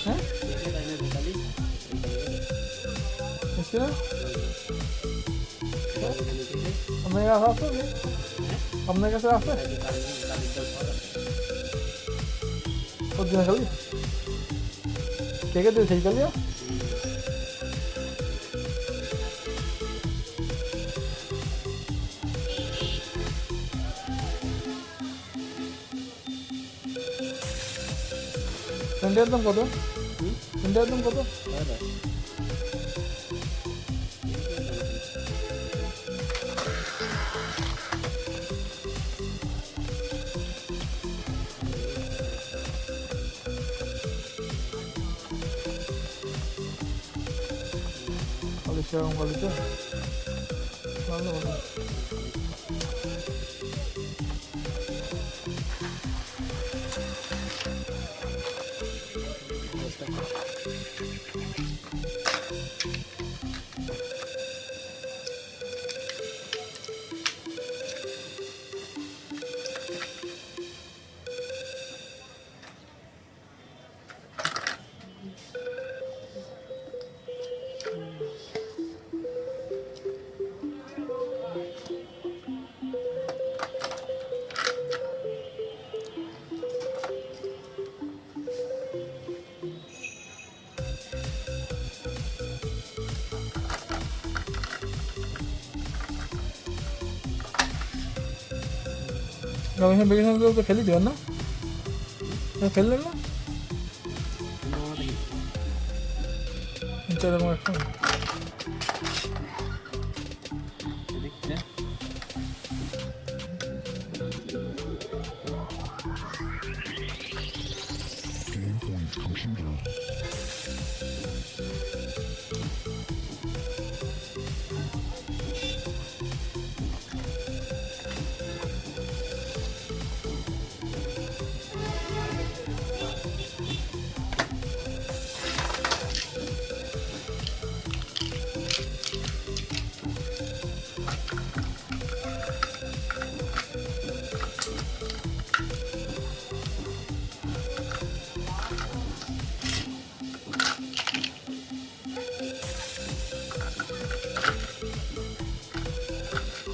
हमने क्या साफ़ कर कैसे साफ़ क्या क्या दिन सही कर लिया সন্ধ্যে একদম কত সন্ধ্যে একদম কত তাহলে সেরকম রমেশ বেগুন তো ফেলে দেবেন না। ফেললেন না? চলো একটা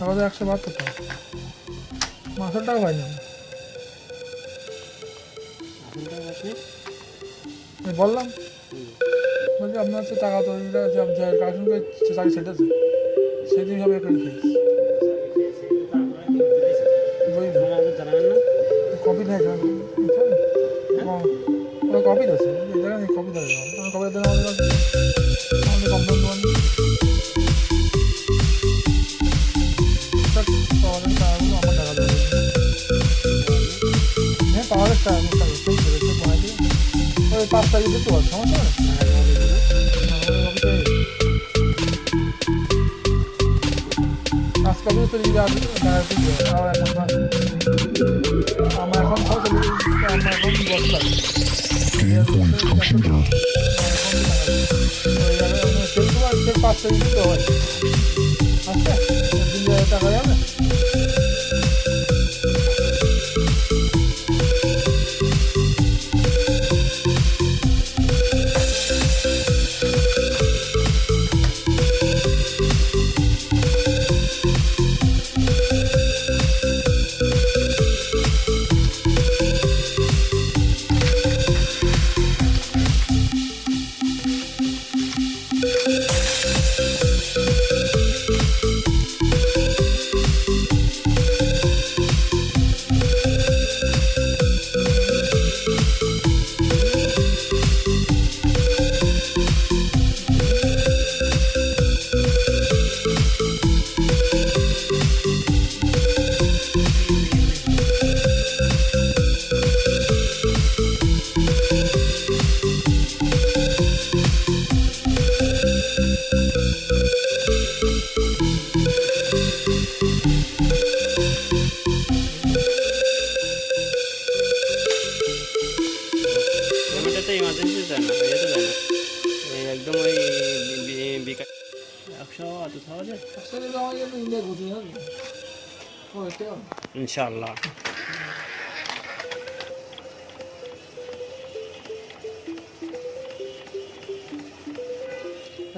এগারো একশো বাহাত্তর টাকা। মাসের টাকা পাইনি আমি। বললাম, বলছি, আপনার হচ্ছে টাকা তো কালেকশন করে চাকরি সেটেছে সেদিন হবে কপি ওরা কপি জায়গায় কপি আমার কপি আমাদের আমাদের কমপ্লেন হ্যাঁ সেই করে সেই বানাই দিয়ে ওই পাঁচ তারিখ দিতে সমস্যা আজকাল তো যদি আমার এখন আমার এখন আমার এখন দিতে হয় আচ্ছা টাকা যাবে এটা ইনশাআল্লাহ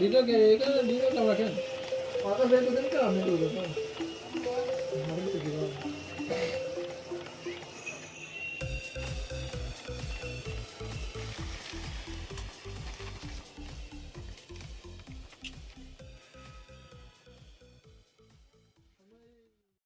ডিটো কে ডিটো ক্যামেরা কেন মাথা বের করে দিন তো আমি